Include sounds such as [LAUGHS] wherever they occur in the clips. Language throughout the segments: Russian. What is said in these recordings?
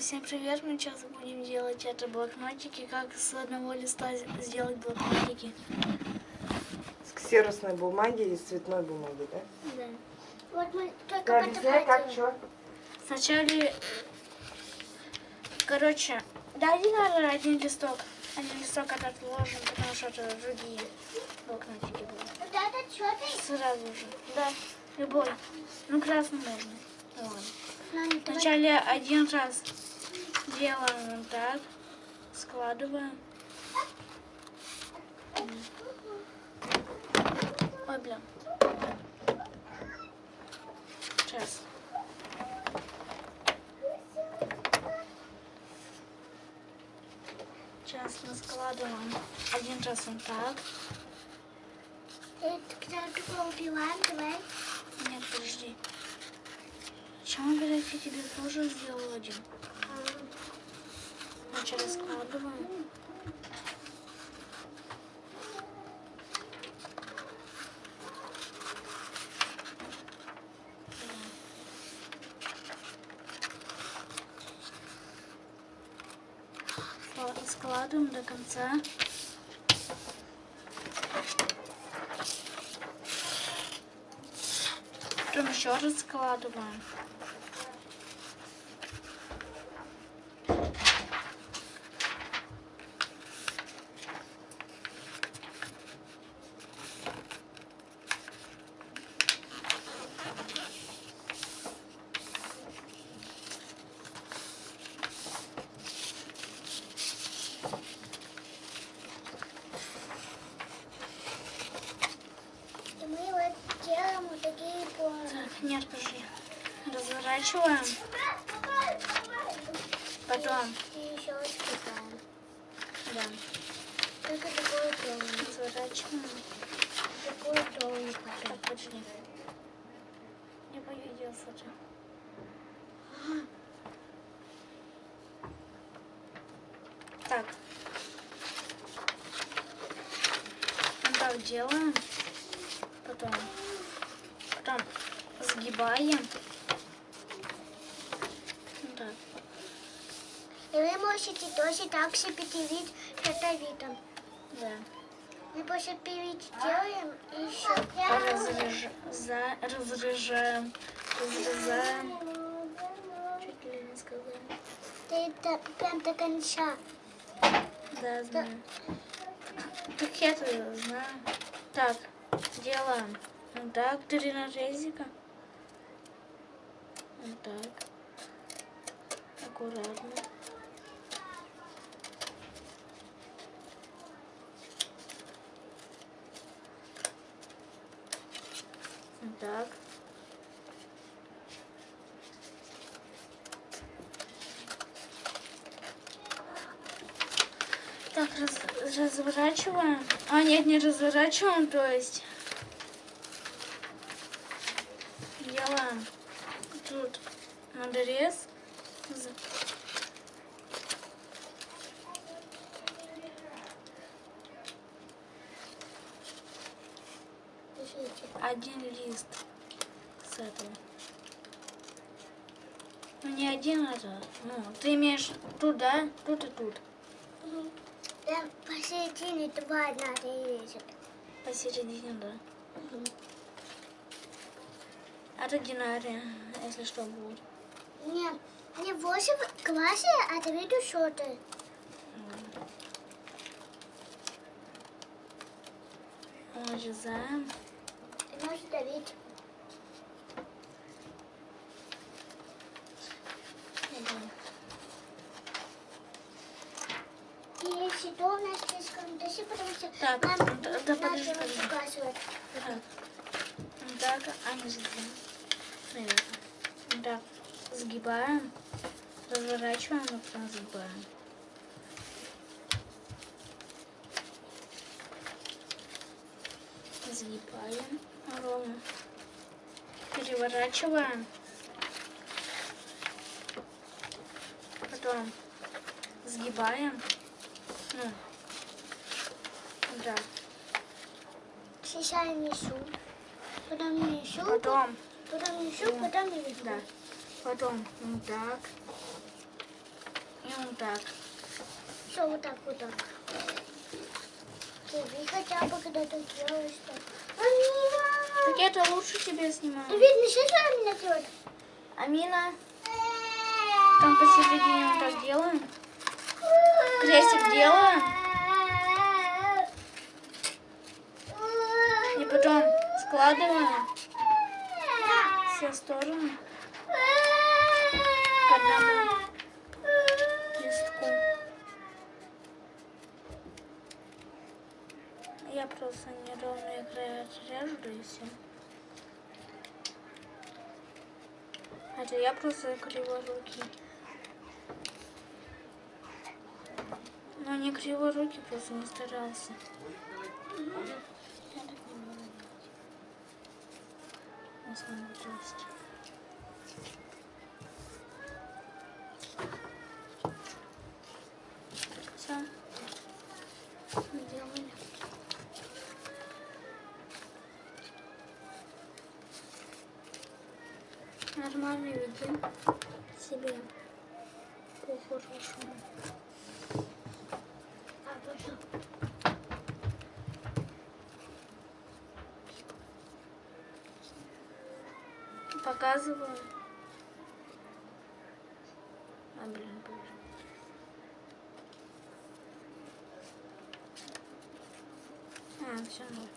Всем привет, мы сейчас будем делать это блокнотики, как с одного листа сделать блокнотики. С ксеросной бумаги и с цветной бумаги, да? Да. Вот мы только Ну, объясняй, как что. Сначала, короче, дайте надо один листок, один листок этот ложим, потому что это другие блокнотики будут. Вот это что ты? Сразу же, да, любой, ну красный можно. Ладно. Вначале один раз делаем вот так, складываем. Ой, бля. Сейчас. Сейчас мы складываем один раз вот так. Нет, подожди. Чем, блядь, я тебе тоже сделал один? Вначале складываем. Скла- Складываем до конца. Потом еще раз складываем. И мы вот делаем вот такие по... Так, нет, подожди. Разворачиваем. Потом, И еще скипаем. да, Только такой тонкий. разворачиваем. Такой тонкий. Так, подожди. Не по видео смотрю. Так. Вот так делаем. Потом. Потом сгибаем. Вот так. Можете тоже так себе перевить шатовитом. Да. Мы после перевить делаем и еще... Разрежа... за- Разрежаем. Разрезаем. Чуть ли не сказала. Ты до- прям до конца. Да, знаю. Так я то знаю. Так, делаем. Вот так, три нарезика. Вот так. Аккуратно. Так. Так, раз- разворачиваем. А, нет, не разворачиваем, то есть делаем тут надрез. Один лист с этого. Ну, не один это. Ну, ты имеешь тут, да? Тут и тут. Там посередине два надо резать. Посередине, да. Это динария, если что будет. Нет, не в восемь классе, а ты видишь, что можешь давить. И если то у нас слишком дыши, потому что Так, нам да- да надо подожди, его подожди. показывать. Так. А не сгибаем. Наверное. Так, сгибаем, разворачиваем, и потом сгибаем. Сгибаем ровно. Переворачиваем. Потом сгибаем. Ну, да. Сейчас я несу. Потом несу, Потом потом несу, потом несу. Да. Потом вот так. И вот так. Все, вот так, вот так. Тебе хотя бы когда-то делаешь так. Это лучше тебе снимаю. Видно, сейчас Амина делает. Амина, там посередине вот так делаем. Крестик делаем. И потом складываем все стороны к одному листку. Я просто неровные края отрежу, и все. Хотя я просто криворукий. Но не криворукий, просто не старался. Я так не могу Ведем себе по-хорошему. А, пошел. Показываю. А, блин, блин. А, все, ну.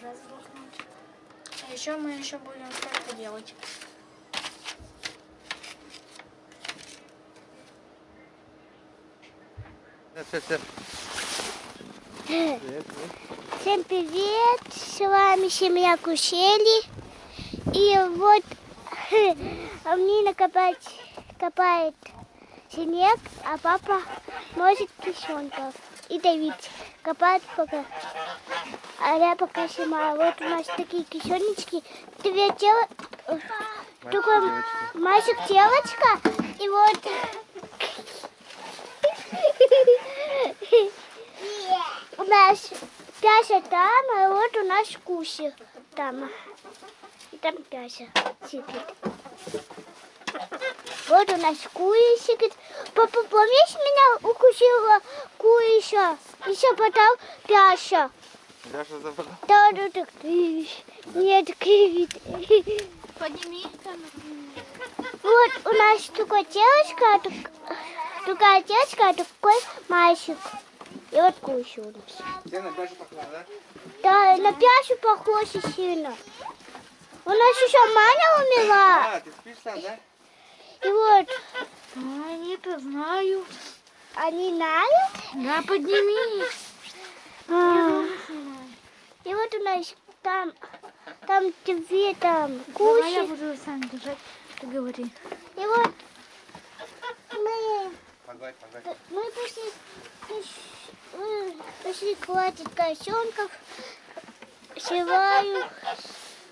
Раз блокнотик. А еще мы еще будем столько делать. Все, все, Привет, Всем привет! С вами семья Кушели. И вот [LAUGHS] Амнина копает, копает снег, а папа носит кишонков. И Давид копает пока. А я пока снимаю. Вот у нас такие кишонечки. Две тела... Такой девочка. мальчик девочка. И вот... У нас Пяся там, а вот у нас Куся там. И там Пяся сидит. Вот у нас Куя сидит. Папа, помнишь, меня укусила Куя? Еще потом Пяся. Даша забрала. Да, да, так. Нет, кривит. Подними камеру. Вот у нас такая девочка, а тук- такая девочка, а такой мальчик. И вот Куся у нас. Где на Дашу похожа, да? Да, на Пясю похоже сильно. У нас еще Маня умерла. А, ты спишь там, да? И вот А, они-то знают. Они знают. Да, подними. А. И вот у нас там, там две там Давай я буду сам держать. Ты говори. И вот мы, Погладь, погладь. мы пошли, мы пошли хватит косенков. Севаю,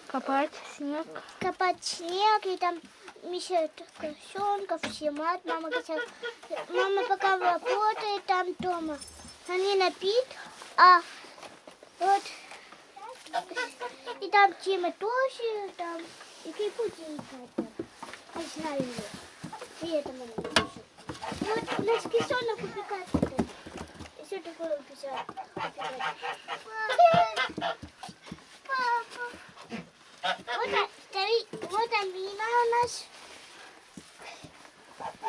Копать снег. копать снег, и там мешают косенков, снимать. Мама говорит, мама пока работает там дома. Они напит, а вот и там Тима тоже, там и кипути играть. Не знаю его. И это мы не пишем. Вот у нас кисонок убегает. И все такое убежать. Вот, а- стоит, вот Амина у нас.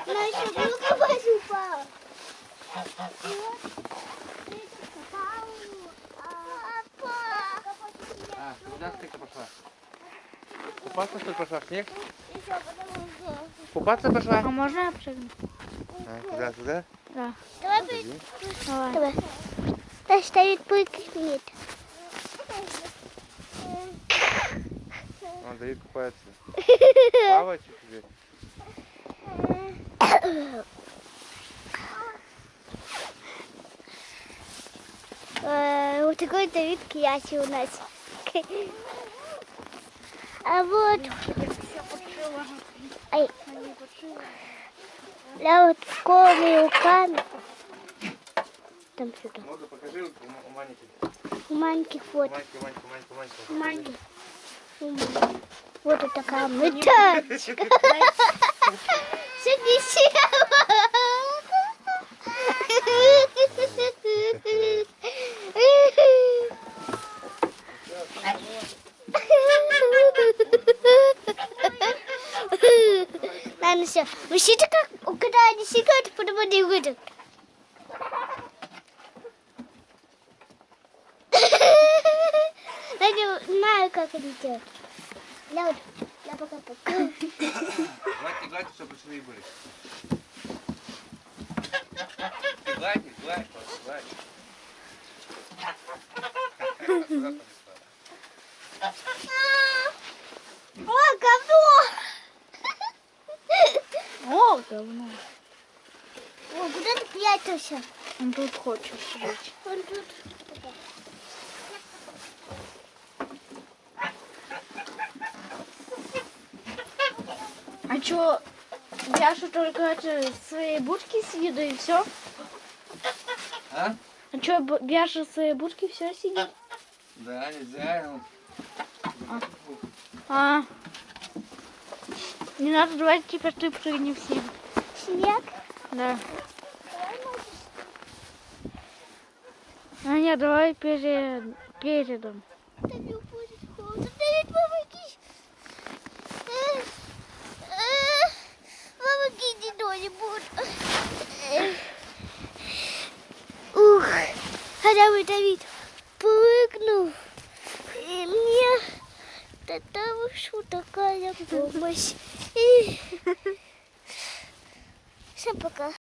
Она еще много воды упала. А, куда ты пошла? Купаться что ли пошла в снег? Купаться пошла? А можно прыгну? А, туда, туда? Да. Давай. Давай. Давай. Да стоит прыгнет. Он Давид купается. Э, Вот такой Давид Кияси у нас. А вот, ай, я вот голыми руками. Там сюда. Много покажи у, Маники. У маленьких вот. У маленьких. У маленьких. Вот такая мы [LAUGHS] тачка. Все Ладно, все. Мужчина как, когда они сикают, потом они выйдут. Я не знаю, как они делают. Я вот, я пока пока. Гладьте, гладьте, чтобы швы были. Ты гладь, их, гладь, просто гладь. Аккуратно, бесплатно. О, говно! О, говно. О, куда ты прятался? Он тут хочет жить. Он тут. Чё, Яша только это, свои будки съеду и все? А? А чё, Яша в своей будке все сидит? Да, нельзя. ну. А. Не надо, давай теперь ты прыгни в снег. Снег. Да. А нет, давай перед, передом. Да не будет холодно. Да нет, помоги. Э, э, Помоги, не кто-нибудь. Э. Ух, бы Давид прыгнул. И мне тогда вышла такая помощь. И... [LAUGHS] Всем пока.